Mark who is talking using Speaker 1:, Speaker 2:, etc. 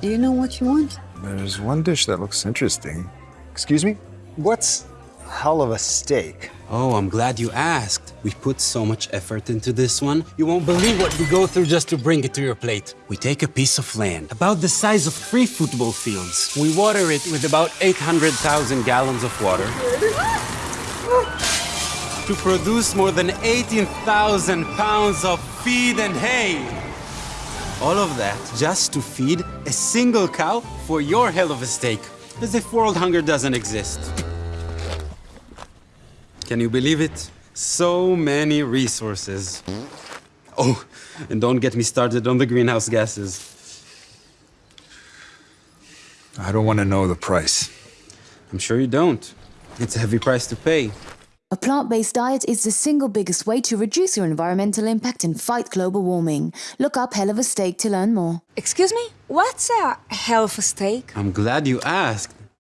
Speaker 1: Do you know what you want?
Speaker 2: There's one dish that looks interesting. Excuse me? What's hell of a steak?
Speaker 3: Oh, I'm glad you asked. We put so much effort into this one. You won't believe what we go through just to bring it to your plate. We take a piece of land, about the size of three football fields. We water it with about 800,000 gallons of water to produce more than 18,000 pounds of feed and hay. All of that just to feed a single cow for your hell of a steak. As if world hunger doesn't exist. Can you believe it? So many resources. Oh, and don't get me started on the greenhouse gases.
Speaker 2: I don't want to know the price.
Speaker 3: I'm sure you don't. It's a heavy price to pay.
Speaker 4: A plant-based diet is the single biggest way to reduce your environmental impact and fight global warming. Look up Hell of a Steak to learn more.
Speaker 5: Excuse me? What's a hell of a steak?
Speaker 3: I'm glad you asked.